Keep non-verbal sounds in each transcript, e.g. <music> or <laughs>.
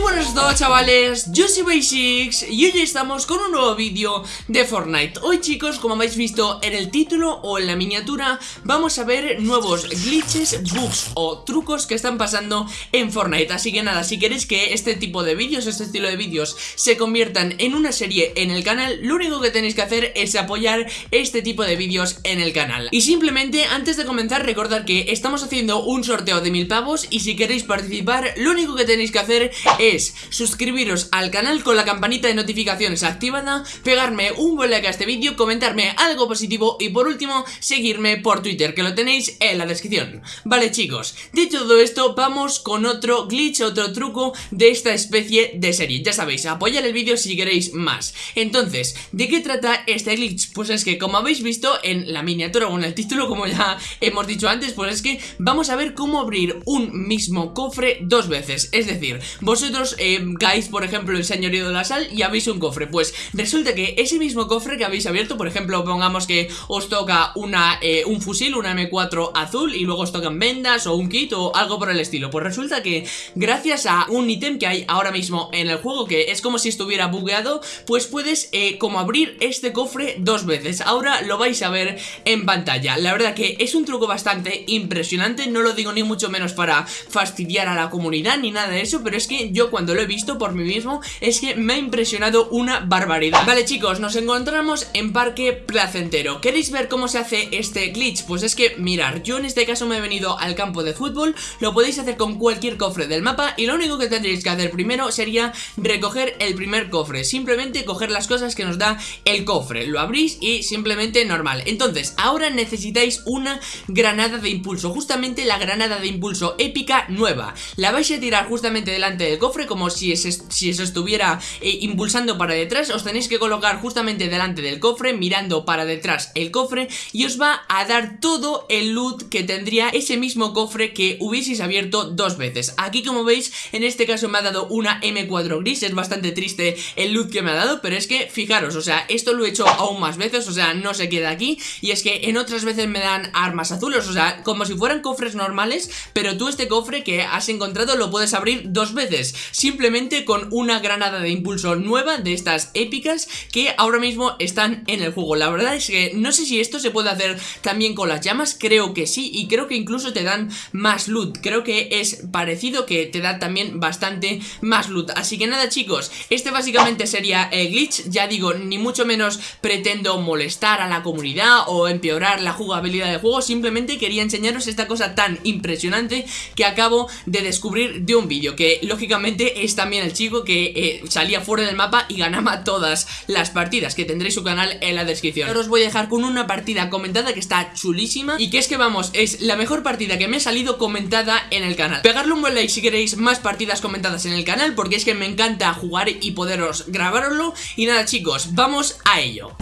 buenas a todos chavales, yo soy Basics y hoy estamos con un nuevo vídeo de Fortnite. Hoy chicos, como habéis visto en el título o en la miniatura Vamos a ver nuevos glitches, bugs o trucos que están pasando en Fortnite. Así que nada, si queréis que este tipo de vídeos, este estilo de vídeos se conviertan en una serie en el canal Lo único que tenéis que hacer es apoyar este tipo de vídeos en el canal. Y simplemente, antes de comenzar, recordar que estamos haciendo un sorteo de mil pavos Y si queréis participar, lo único que tenéis que hacer es suscribiros al canal con la campanita de notificaciones activada, pegarme un buen like a este vídeo, comentarme algo positivo y por último seguirme por Twitter que lo tenéis en la descripción. Vale chicos, dicho todo esto vamos con otro glitch, otro truco de esta especie de serie. Ya sabéis, apoyar el vídeo si queréis más. Entonces, ¿de qué trata este glitch? Pues es que como habéis visto en la miniatura o en el título como ya hemos dicho antes, pues es que vamos a ver cómo abrir un mismo cofre dos veces. Es decir, vosotros eh, caéis, por ejemplo, el señorío de la sal y habéis un cofre. Pues resulta que ese mismo cofre que habéis abierto, por ejemplo, pongamos que os toca una, eh, un fusil, una M4 azul y luego os tocan vendas o un kit o algo por el estilo. Pues resulta que gracias a un ítem que hay ahora mismo en el juego, que es como si estuviera bugueado, pues puedes eh, como abrir este cofre dos veces. Ahora lo vais a ver en pantalla. La verdad que es un truco bastante impresionante, no lo digo ni mucho menos para fastidiar a la comunidad ni nada de eso, pero es que yo cuando lo he visto por mí mismo es que me ha impresionado una barbaridad. Vale chicos, nos encontramos en Parque Placentero. ¿Queréis ver cómo se hace este glitch? Pues es que, mirar, yo en este caso me he venido al campo de fútbol Lo podéis hacer con cualquier cofre del mapa Y lo único que tendréis que hacer primero sería recoger el primer cofre. Simplemente coger las cosas que nos da el cofre. Lo abrís y simplemente normal. Entonces, ahora necesitáis una granada de impulso Justamente la granada de impulso épica nueva. La vais a tirar justamente delante del cofre como si, si eso estuviera eh, impulsando para detrás Os tenéis que colocar justamente delante del cofre Mirando para detrás el cofre Y os va a dar todo el loot que tendría ese mismo cofre que hubieseis abierto dos veces. Aquí como veis, en este caso me ha dado una M4 gris Es bastante triste el loot que me ha dado Pero es que, fijaros, o sea, esto lo he hecho aún más veces O sea, no se queda aquí Y es que en otras veces me dan armas azules O sea, como si fueran cofres normales Pero tú este cofre que has encontrado lo puedes abrir dos veces simplemente con una granada de impulso nueva de estas épicas que ahora mismo están en el juego. La verdad es que no sé si esto se puede hacer también con las llamas, creo que sí y creo que incluso te dan más loot. Creo que es parecido que te da también bastante más loot. Así que nada chicos, este básicamente sería el glitch, ya digo, ni mucho menos pretendo molestar a la comunidad o empeorar la jugabilidad del juego, simplemente quería enseñaros esta cosa tan impresionante que acabo de descubrir de un vídeo, que lógicamente es también el chico que eh, salía fuera del mapa y ganaba todas las partidas, que tendréis su canal en la descripción. Ahora os voy a dejar con una partida comentada que está chulísima y que es que vamos, es la mejor partida que me ha salido comentada en el canal. Pegarle un buen like si queréis más partidas comentadas en el canal porque es que me encanta jugar y poderos grabaroslo. Y nada chicos, vamos a ello.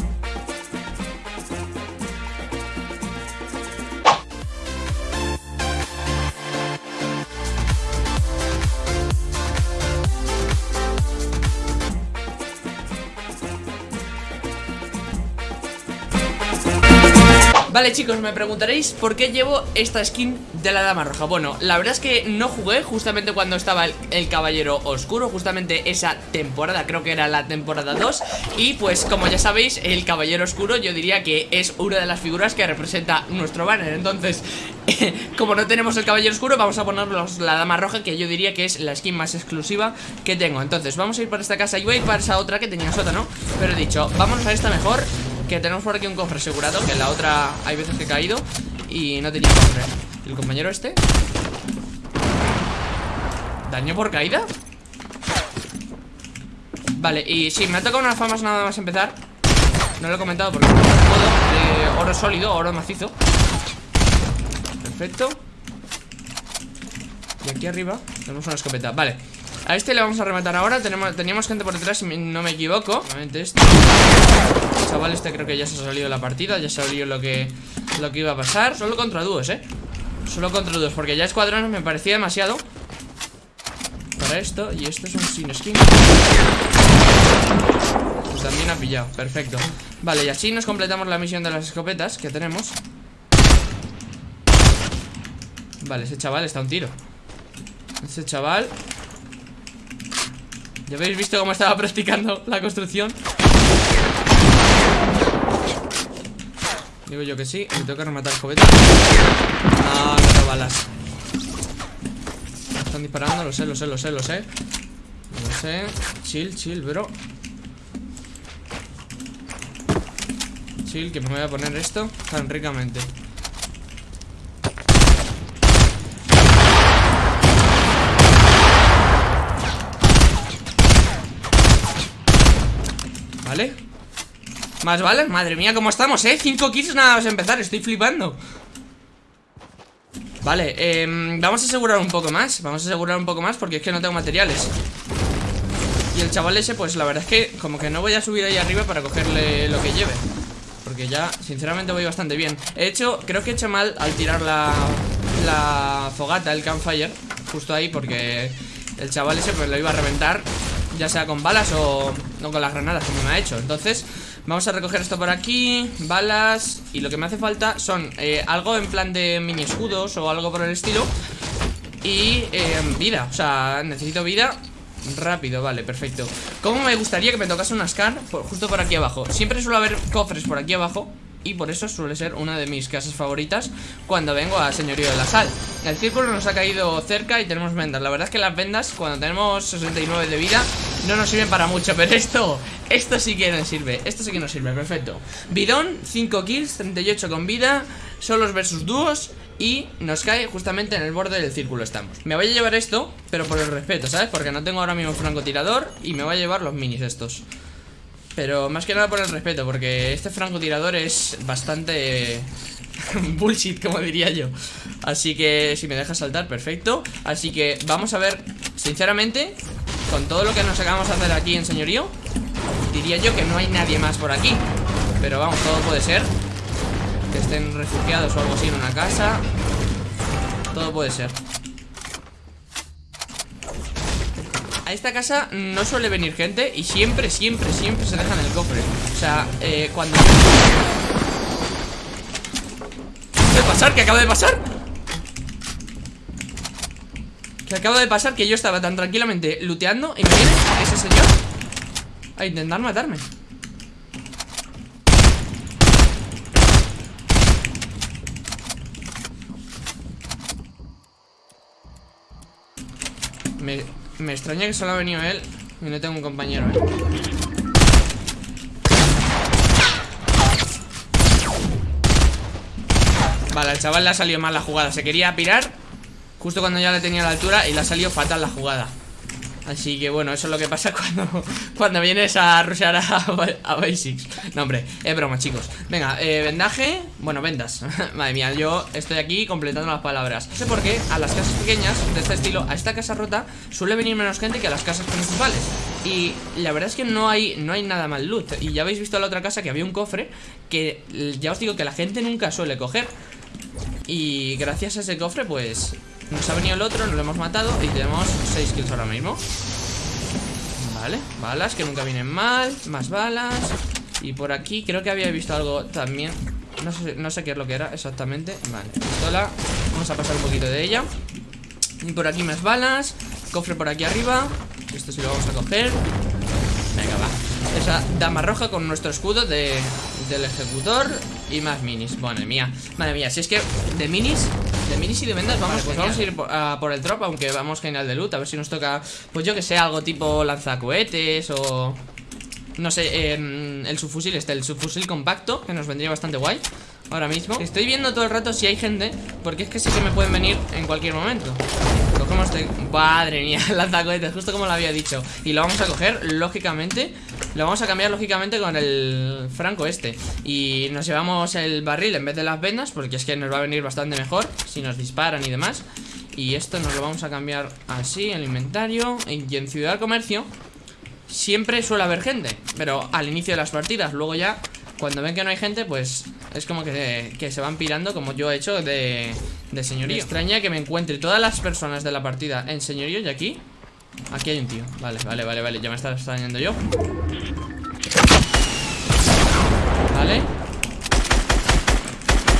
Vale chicos, me preguntaréis por qué llevo esta skin de la dama roja. Bueno, la verdad es que no jugué justamente cuando estaba el, caballero oscuro Justamente esa temporada, creo que era la temporada 2 Y pues como ya sabéis, el caballero oscuro yo diría que es una de las figuras que representa nuestro banner. Entonces, <laughs> como no tenemos el caballero oscuro, vamos a ponernos la dama roja Que yo diría que es la skin más exclusiva que tengo. Entonces, vamos a ir para esta casa y voy a ir para esa otra que tenía sótano. Pero he dicho, vámonos a esta mejor que tenemos por aquí un cofre asegurado Que en la otra hay veces que he caído Y no tenía cofre. ¿El compañero este? ¿Daño por caída? Vale, y sí, me ha tocado unas famas nada más empezar. No lo he comentado porque no puedo. De oro sólido, oro macizo. Perfecto. Y aquí arriba tenemos una escopeta. Vale, a este le vamos a rematar ahora. Tenemos, Teníamos gente por detrás, si no me equivoco. Nuevamente El chaval este creo que ya se ha salido la partida Ya sabía lo que, lo que iba a pasar. Solo contra dúos, eh Solo contra dúos, porque ya escuadrones me parecía demasiado Para esto Y esto es un sin skin. Pues también ha pillado, perfecto. Vale, y así nos completamos la misión de las escopetas Que tenemos. Vale, ese chaval está un tiro. Ese chaval. Ya habéis visto cómo estaba <laughs> practicando la construcción Digo yo que sí, me tengo que rematar el cobete. No, no tengo balas. Están disparando, lo sé, lo sé, lo sé, lo sé. Lo sé. Chill, chill, bro. Chill, que me voy a poner esto tan ricamente. Vale Más balas, madre mía, ¿cómo estamos, eh? Cinco kills nada más empezar, estoy flipando. Vale, eh, vamos a asegurar un poco más Vamos a asegurar un poco más porque es que no tengo materiales. Y el chaval ese, pues la verdad es que Como que no voy a subir ahí arriba para cogerle lo que lleve. Porque ya, sinceramente voy bastante bien. He hecho, creo que he hecho mal al tirar la, la fogata, el campfire Justo ahí porque el chaval ese pues lo iba a reventar ya sea con balas o, no con las granadas como me ha hecho. Entonces vamos a recoger esto por aquí Balas Y lo que me hace falta son eh, algo en plan de mini escudos O algo por el estilo Y eh, vida, o sea, necesito vida Rápido, vale, perfecto ¿Cómo me gustaría que me tocase una scar? justo por aquí abajo Siempre suele haber cofres por aquí abajo y por eso suele ser una de mis casas favoritas cuando vengo a Señorío de la Sal. El círculo nos ha caído cerca y tenemos vendas. La verdad es que las vendas, cuando tenemos 69 de vida, no nos sirven para mucho, pero esto, esto sí que nos sirve. Esto sí que nos sirve, perfecto. Bidón, 5 kills, 38 con vida, solos versus dúos. Y nos cae justamente en el borde del círculo estamos Me voy a llevar esto, pero por el respeto, ¿sabes? Porque no tengo ahora mismo francotirador Y me voy a llevar los minis estos pero más que nada por el respeto, porque este francotirador es bastante <laughs> bullshit, como diría yo. Así que si me deja saltar, perfecto. Así que vamos a ver, sinceramente, con todo lo que nos acabamos de hacer aquí en señorío, diría yo que no hay nadie más por aquí. Pero vamos, todo puede ser. Que estén refugiados o algo así en una casa. Todo puede ser. a esta casa no suele venir gente Y siempre, siempre, siempre se dejan el cofre O sea, eh, cuando... ¿Qué acaba de pasar? ¿Qué acaba de pasar? ¿Qué acaba de pasar? Que yo estaba tan tranquilamente luteando Y me viene ese señor A intentar matarme Me, me extraña que solo ha venido él Y no tengo un compañero, ¿eh? Vale, al chaval le ha salido mal la jugada Se quería pirar Justo cuando ya le tenía la altura Y le ha salido fatal la jugada. Así que bueno, eso es lo que pasa <laughs> cuando, cuando vienes a rushear a, Basics. No, hombre, es broma, chicos. Venga, eh, vendaje, bueno, vendas. <laughs> Madre mía, yo estoy aquí completando las palabras. No sé por qué a las casas pequeñas de este estilo A esta casa rota suele venir menos gente que a las casas principales. Y la verdad es que no hay, no hay nada mal loot Y ya habéis visto en la otra casa que había un cofre Que ya os digo que la gente nunca suele coger. Y gracias a ese cofre pues nos ha venido el otro, nos lo hemos matado Y tenemos 6 kills ahora mismo. Vale, balas que nunca vienen mal Más balas. Y por aquí creo que había visto algo también. No sé, no sé qué es lo que era exactamente. Vale, pistola. Vamos a pasar un poquito de ella. Y por aquí más balas. Cofre por aquí arriba. Esto sí lo vamos a coger. Venga, va. Esa dama roja con nuestro escudo de, del ejecutor Y más minis. Madre mía, madre mía. Si es que de minis minis y de vendas vamos, pues vamos a ir por, el drop Aunque vamos genial de loot, a ver si nos toca Pues yo que sé, algo tipo lanzacohetes O... No sé, el subfusil este, el subfusil compacto Que nos vendría bastante guay Ahora mismo. Estoy viendo todo el rato si hay gente Porque es que sí que me pueden venir en cualquier momento. Cogemos de... Madre mía, <laughs> lanzacohetes, justo como lo había dicho Y lo vamos a coger, lógicamente Lo vamos a cambiar, lógicamente, con el franco este. Y nos llevamos el barril en vez de las vendas Porque es que nos va a venir bastante mejor Si nos disparan y demás. Y esto nos lo vamos a cambiar así, el inventario. Y en Ciudad Comercio Siempre suele haber gente Pero al inicio de las partidas, luego ya cuando ven que no hay gente, pues es como que, que se van pirando como yo he hecho de, de señorío. Extraña que me encuentre todas las personas de la partida en señorío y aquí... Aquí hay un tío. Vale, vale, vale, vale. Ya me está extrañando yo. Vale.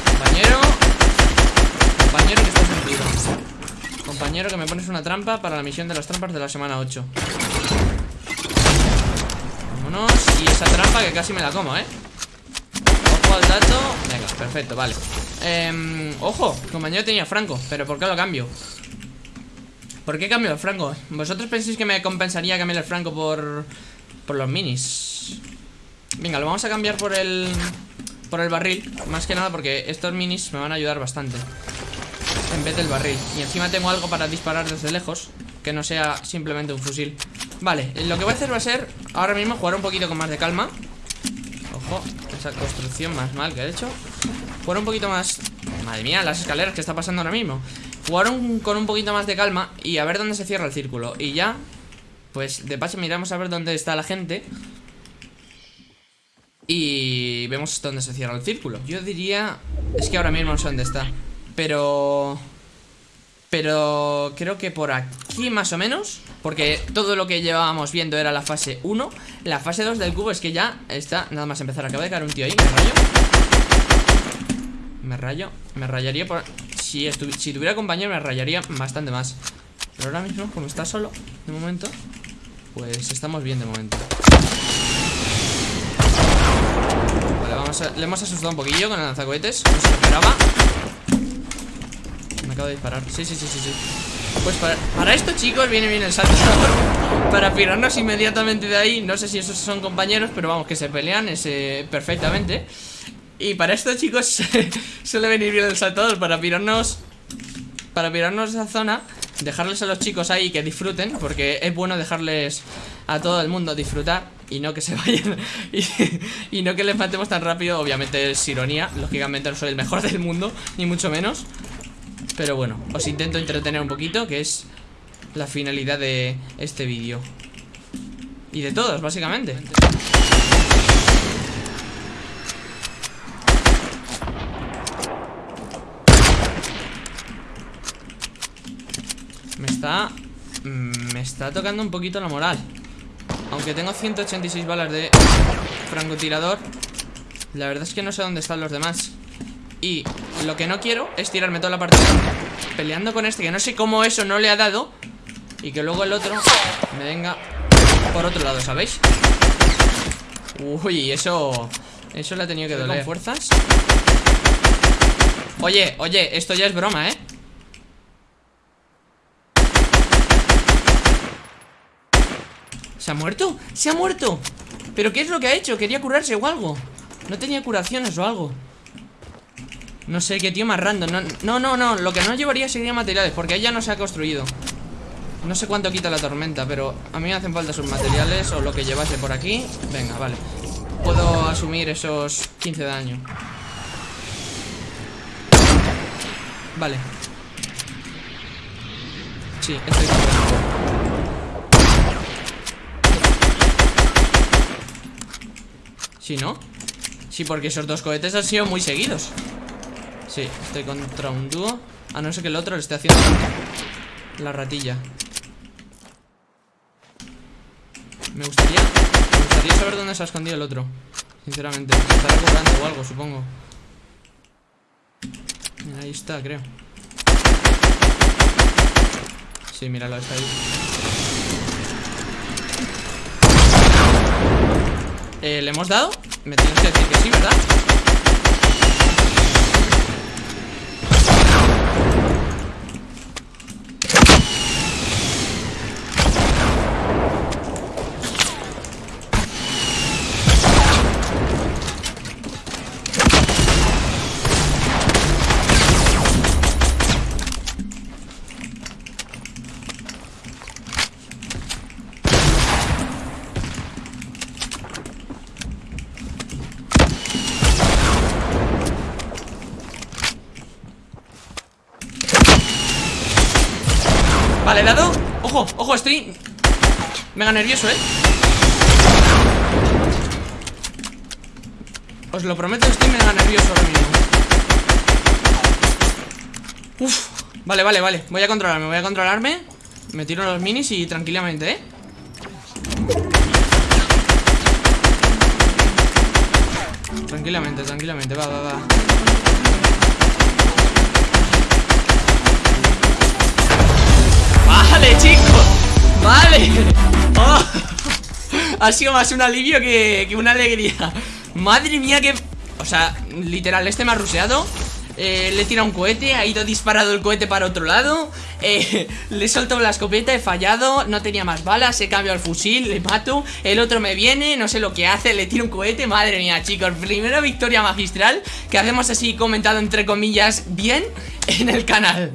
Compañero. Compañero que estás sentido. Compañero que me pones una trampa para la misión de las trampas de la semana 8. Vámonos Y esa trampa que casi me la como, ¿eh? Ojo al dato Venga, perfecto, vale eh, Ojo, compañero tenía Franco Pero ¿por qué lo cambio? ¿Por qué cambio el Franco? ¿Vosotros pensáis que me compensaría cambiar el Franco por... Por los minis? Venga, lo vamos a cambiar por el... Por el barril. Más que nada porque estos minis me van a ayudar bastante. En vez del barril. Y encima tengo algo para disparar desde lejos Que no sea simplemente un fusil. Vale, lo que voy a hacer va a ser Ahora mismo jugar un poquito con más de calma. Ojo, esa construcción más mal que he hecho. Jugar un poquito más Madre mía, las escaleras que está pasando ahora mismo Jugar con un poquito más de calma Y a ver dónde se cierra el círculo. Y ya, pues de paso miramos a ver dónde está la gente. Y vemos dónde se cierra el círculo. Yo diría... Es que ahora mismo no sé dónde está Pero... Pero creo que por aquí más o menos Porque todo lo que llevábamos viendo era la fase 1 La fase 2 del cubo es que ya está Nada más empezar, acaba de caer un tío ahí, me rayo. Me rayo, me rayaría por... Si, si tuviera compañero me rayaría bastante más. Pero ahora mismo, como está solo De momento Pues estamos bien de momento. Vale, vamos a... Le hemos asustado un poquillo con el lanzacohetes No esperaba. Acabo de disparar. Sí, sí, sí, sí, sí. Pues para, para esto, chicos, viene bien el salto. <laughs> Para pirarnos inmediatamente de ahí No sé si esos son compañeros Pero vamos, que se pelean ese, perfectamente Y para esto, chicos <laughs> Suele venir bien el saltador Para pirarnos Para pirarnos esa zona Dejarles a los chicos ahí que disfruten Porque es bueno dejarles a todo el mundo disfrutar y no que se <laughs> vayan y, no que les matemos tan rápido. Obviamente es ironía, lógicamente no soy el mejor del mundo Ni mucho menos. Pero bueno, os intento entretener un poquito Que es la finalidad de este vídeo. Y de todos, básicamente está... Mm, me está tocando un poquito la moral Aunque tengo 186 balas de francotirador La verdad es que no sé dónde están los demás y lo que no quiero es tirarme toda la partida Peleando con este Que no sé cómo eso no le ha dado Y que luego el otro me venga Por otro lado, ¿sabéis? Uy, eso Eso le ha tenido que doler con fuerzas Oye, oye, esto ya es broma, ¿eh? ¿Se ha muerto? ¡Se ha muerto! ¿Pero qué es lo que ha hecho? ¿Quería curarse o algo? No tenía curaciones o algo. No sé, qué tío más random. No, no, no, lo que no llevaría sería materiales Porque ella no se ha construido. No sé cuánto quita la tormenta, pero A mí me hacen falta sus materiales o lo que llevase por aquí. Venga, vale. Puedo asumir esos 15 de daño. Vale. Sí, estoy Sí, ¿no? Sí, porque esos dos cohetes han sido muy seguidos. Sí, estoy contra un dúo. A no ser que el otro le esté haciendo La ratilla. Me gustaría Me gustaría saber dónde se ha escondido el otro Sinceramente. Estará cobrando o algo, supongo. Ahí está, creo. Sí, míralo, está ahí eh, ¿Le hemos dado? Me tienes que decir que sí, ¿verdad? Estoy Mega nervioso, ¿eh? Os lo prometo, estoy mega nervioso ahora mismo. Uf Vale, vale, vale. Voy a controlarme, voy a controlarme. Me tiro los minis y tranquilamente, ¿eh? Tranquilamente, tranquilamente, va, va, va Vale, <laughs> oh. Ha sido más un alivio que, una alegría. Madre mía que... O sea, literal, este me ha ruseado. Eh, le tira un cohete, ha ido disparado el cohete para otro lado. Eh, Le soltado la escopeta, he fallado No tenía más balas, he cambiado el fusil Le mato, el otro me viene No sé lo que hace, le tiro un cohete. Madre mía chicos, primera victoria magistral Que hacemos así comentado entre comillas bien En el canal